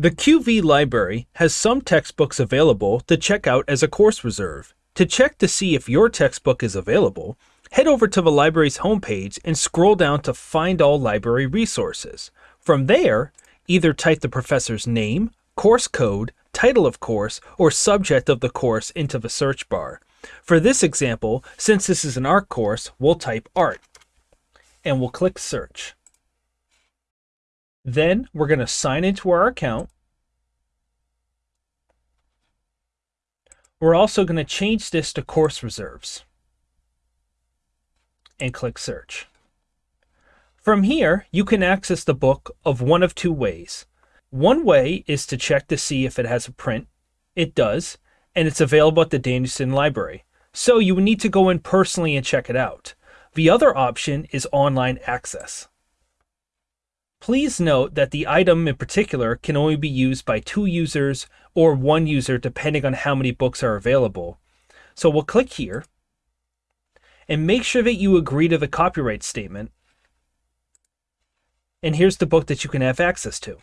The QV library has some textbooks available to check out as a course reserve. To check to see if your textbook is available, head over to the library's homepage and scroll down to Find All Library Resources. From there, either type the professor's name, course code, title of course, or subject of the course into the search bar. For this example, since this is an art course, we'll type art and we'll click search. Then we're going to sign into our account. We're also going to change this to course reserves and click search. From here, you can access the book of one of two ways. One way is to check to see if it has a print. It does, and it's available at the Danielson Library. So you would need to go in personally and check it out. The other option is online access. Please note that the item in particular can only be used by two users or one user depending on how many books are available. So we'll click here and make sure that you agree to the copyright statement. And here's the book that you can have access to.